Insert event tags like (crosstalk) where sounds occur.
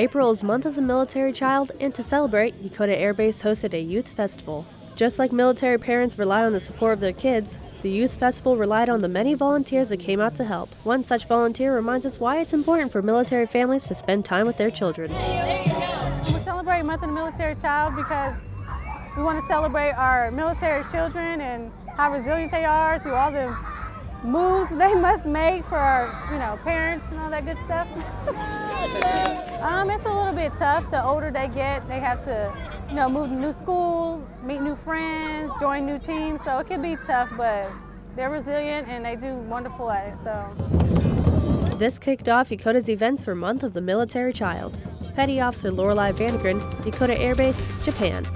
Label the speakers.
Speaker 1: April is Month of the Military Child, and to celebrate, Yokota Air Base hosted a youth festival. Just like military parents rely on the support of their kids, the youth festival relied on the many volunteers that came out to help. One such volunteer reminds us why it's important for military families to spend time with their children.
Speaker 2: We're celebrating Month of the Military Child because we want to celebrate our military children and how resilient they are through all the moves they must make for our, you know, parents and all that good stuff. (laughs) um, it's a little bit tough. The older they get, they have to, you know, move to new schools, meet new friends, join new teams. So it can be tough, but they're resilient and they do wonderful at it. So.
Speaker 1: This kicked off Yokota's events for Month of the Military Child. Petty Officer Lorelei Vandegren, Yokota Air Base, Japan.